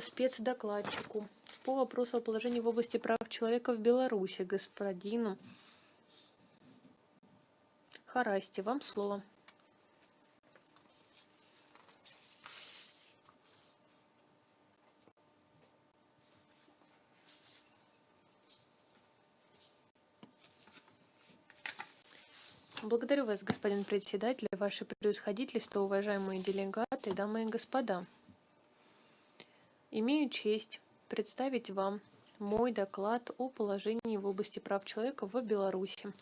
спецдокладчику по вопросу о положении в области прав человека в Беларуси, господину Харасти. Вам слово. Благодарю вас, господин председатель, ваше превосходительство, уважаемые делегаты, дамы и господа. Имею честь представить вам мой доклад о положении в области прав человека в Беларуси.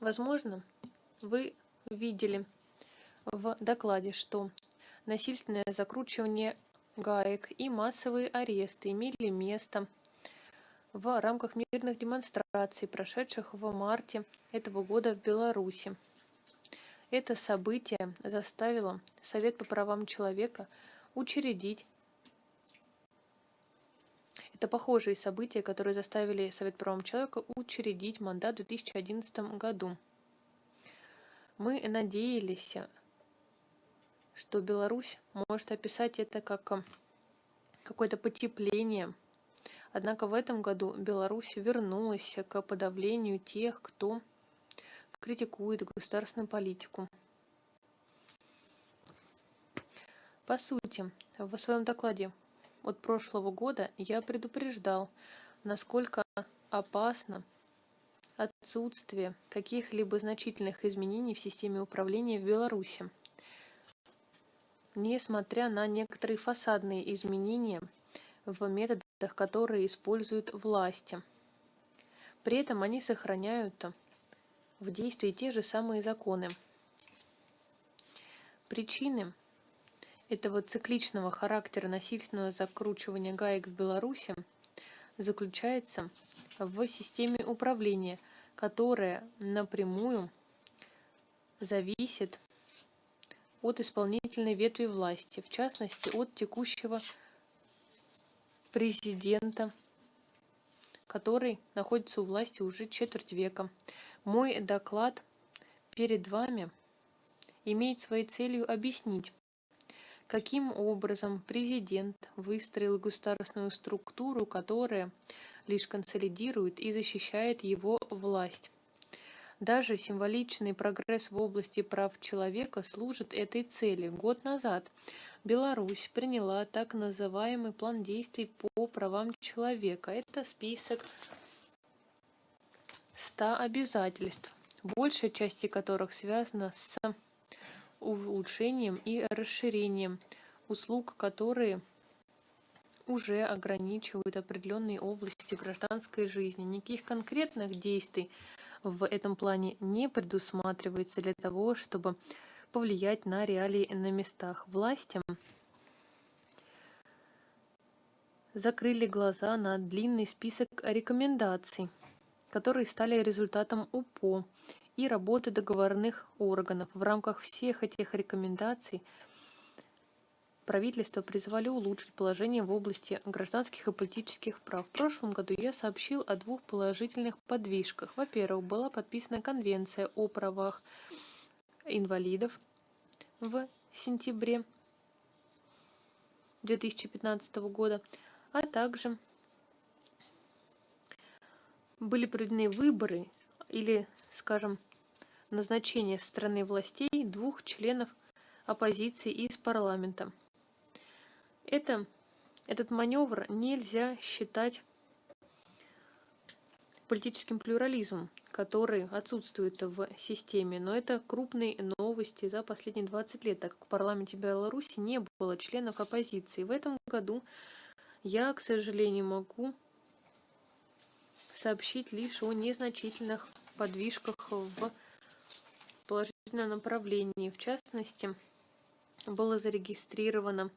Возможно, вы видели в докладе, что насильственное закручивание гаек и массовые аресты имели место в рамках мирных демонстраций, прошедших в марте этого года в Беларуси. Это событие заставило Совет по правам человека учредить это похожие события, которые заставили Совет по правам человека учредить мандат в 2011 году. Мы надеялись, что Беларусь может описать это как какое-то потепление Однако в этом году Беларусь вернулась к подавлению тех, кто критикует государственную политику. По сути, в своем докладе от прошлого года я предупреждал, насколько опасно отсутствие каких-либо значительных изменений в системе управления в Беларуси. Несмотря на некоторые фасадные изменения в методах которые используют власти. При этом они сохраняют в действии те же самые законы. Причины этого цикличного характера насильственного закручивания гаек в Беларуси заключается в системе управления, которая напрямую зависит от исполнительной ветви власти, в частности от текущего президента, который находится у власти уже четверть века. Мой доклад перед вами имеет своей целью объяснить, каким образом президент выстроил государственную структуру, которая лишь консолидирует и защищает его власть. Даже символичный прогресс в области прав человека служит этой цели. Год назад Беларусь приняла так называемый план действий по правам человека. Это список 100 обязательств, большая часть которых связана с улучшением и расширением услуг, которые уже ограничивают определенные области гражданской жизни. Никаких конкретных действий в этом плане не предусматривается для того, чтобы повлиять на реалии на местах. Власти закрыли глаза на длинный список рекомендаций, которые стали результатом УПО и работы договорных органов. В рамках всех этих рекомендаций правительство призвали улучшить положение в области гражданских и политических прав. В прошлом году я сообщил о двух положительных подвижках. Во-первых, была подписана Конвенция о правах инвалидов в сентябре 2015 года, а также были проведены выборы или, скажем, назначение со стороны властей двух членов оппозиции из парламента. Это, этот маневр нельзя считать политическим плюрализмом, который отсутствует в системе. Но это крупные новости за последние 20 лет, так как в парламенте Беларуси не было членов оппозиции. В этом году я, к сожалению, могу сообщить лишь о незначительных подвижках в положительном направлении. В частности, было зарегистрировано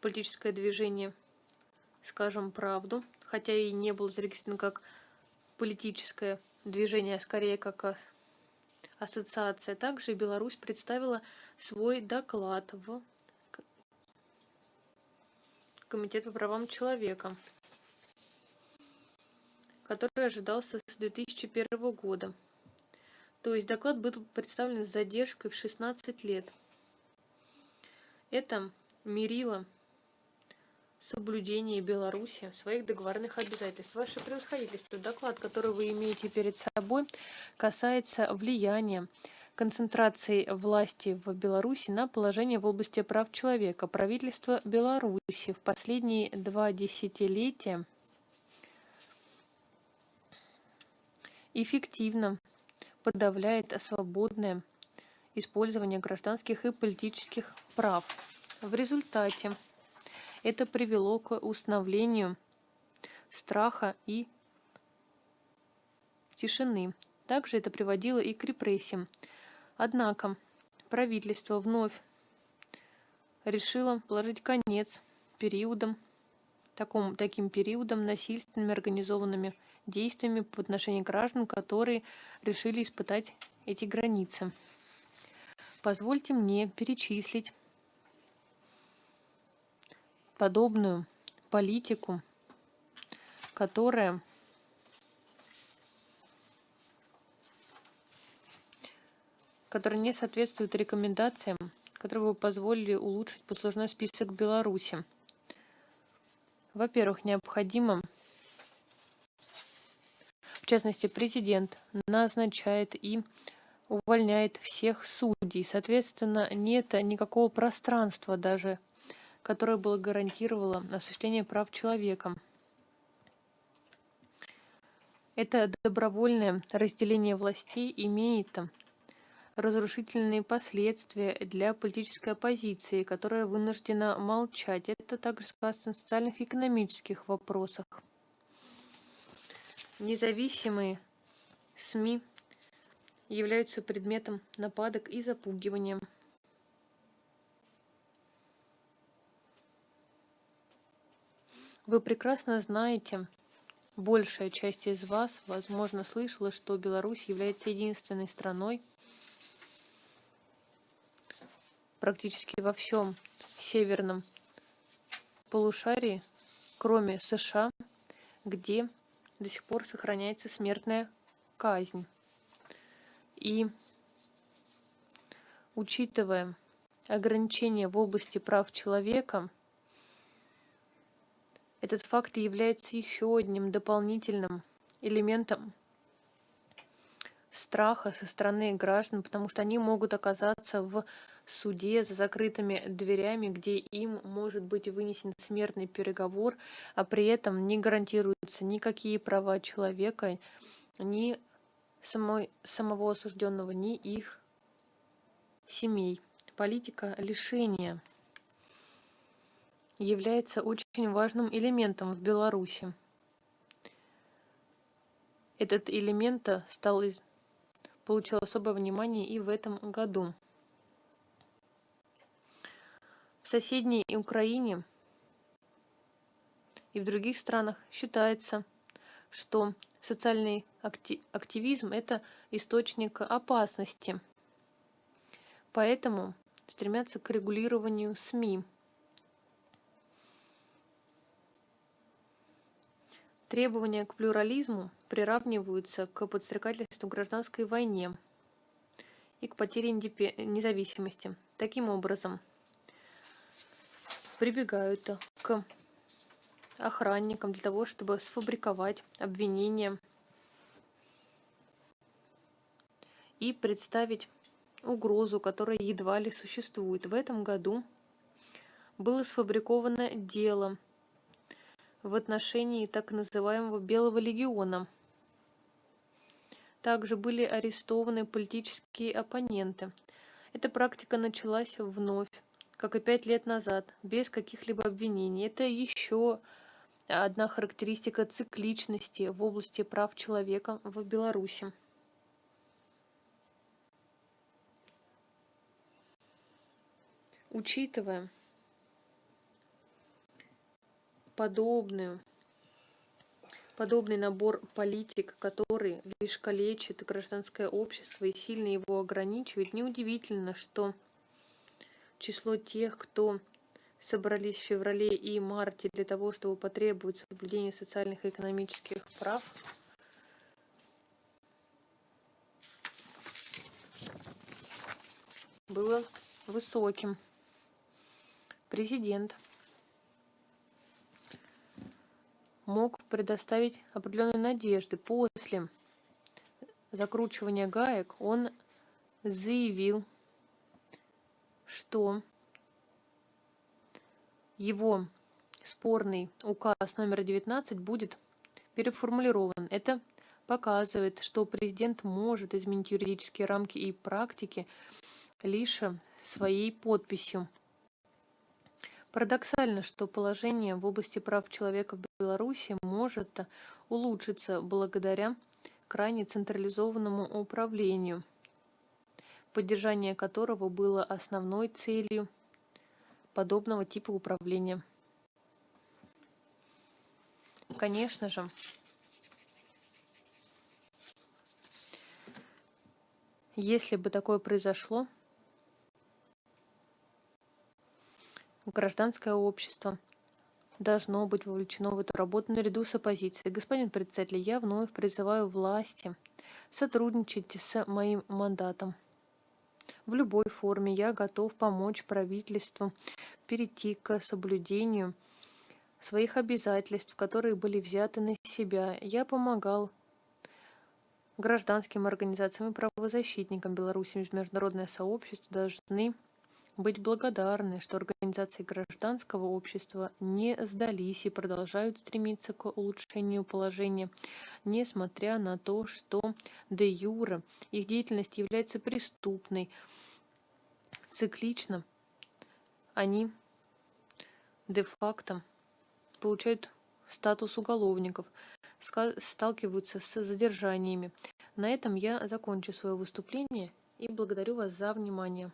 политическое движение «Скажем правду», хотя и не было зарегистрировано как политическое движение, а скорее как ассоциация. Также Беларусь представила свой доклад в Комитет по правам человека, который ожидался с 2001 года. То есть доклад был представлен с задержкой в 16 лет. Это мерило соблюдения Беларуси своих договорных обязательств. Ваше превосходительство, доклад, который вы имеете перед собой, касается влияния концентрации власти в Беларуси на положение в области прав человека. Правительство Беларуси в последние два десятилетия эффективно подавляет свободное использование гражданских и политических прав. В результате это привело к установлению страха и тишины. Также это приводило и к репрессиям. Однако правительство вновь решило положить конец периодам, такому, таким периодам насильственными организованными действиями по отношению к гражданам, которые решили испытать эти границы. Позвольте мне перечислить подобную политику, которая которая не соответствует рекомендациям, которые бы позволили улучшить послужной список Беларуси. Во-первых, необходимо, в частности, президент назначает и увольняет всех судей. Соответственно, нет никакого пространства даже, которое было гарантировало осуществление прав человека. Это добровольное разделение властей имеет разрушительные последствия для политической оппозиции, которая вынуждена молчать. Это также сказано на социальных и экономических вопросах. Независимые СМИ являются предметом нападок и запугивания. Вы прекрасно знаете, большая часть из вас, возможно, слышала, что Беларусь является единственной страной, практически во всем северном полушарии, кроме США, где до сих пор сохраняется смертная казнь. И учитывая ограничения в области прав человека, этот факт является еще одним дополнительным элементом страха со стороны граждан, потому что они могут оказаться в суде за закрытыми дверями, где им может быть вынесен смертный переговор, а при этом не гарантируются никакие права человека, ни самой, самого осужденного, ни их семей. Политика лишения является очень важным элементом в Беларуси. Этот элемент стал, получил особое внимание и в этом году соседней Украине и в других странах считается, что социальный активизм – это источник опасности. Поэтому стремятся к регулированию СМИ. Требования к плюрализму приравниваются к подстрекательству гражданской войне и к потере независимости. Таким образом, прибегают к охранникам для того, чтобы сфабриковать обвинения и представить угрозу, которая едва ли существует. В этом году было сфабриковано дело в отношении так называемого Белого легиона. Также были арестованы политические оппоненты. Эта практика началась вновь как и пять лет назад, без каких-либо обвинений. Это еще одна характеристика цикличности в области прав человека в Беларуси. Учитывая подобную подобный набор политик, который лишь калечит гражданское общество и сильно его ограничивает, неудивительно, что число тех, кто собрались в феврале и марте для того, чтобы потребовать соблюдения социальных и экономических прав, было высоким. Президент мог предоставить определенные надежды. После закручивания гаек он заявил, что его спорный указ номер 19 будет переформулирован. Это показывает, что президент может изменить юридические рамки и практики лишь своей подписью. Парадоксально, что положение в области прав человека в Беларуси может улучшиться благодаря крайне централизованному управлению, поддержание которого было основной целью подобного типа управления. Конечно же, если бы такое произошло, Гражданское общество должно быть вовлечено в эту работу наряду с оппозицией. Господин председатель, я вновь призываю власти сотрудничать с моим мандатом. В любой форме я готов помочь правительству перейти к соблюдению своих обязательств, которые были взяты на себя. Я помогал гражданским организациям и правозащитникам Беларуси международное сообщество должны быть благодарны, что организации гражданского общества не сдались и продолжают стремиться к улучшению положения, несмотря на то, что де юра их деятельность является преступной. Циклично они де-факто получают статус уголовников, сталкиваются с задержаниями. На этом я закончу свое выступление и благодарю вас за внимание.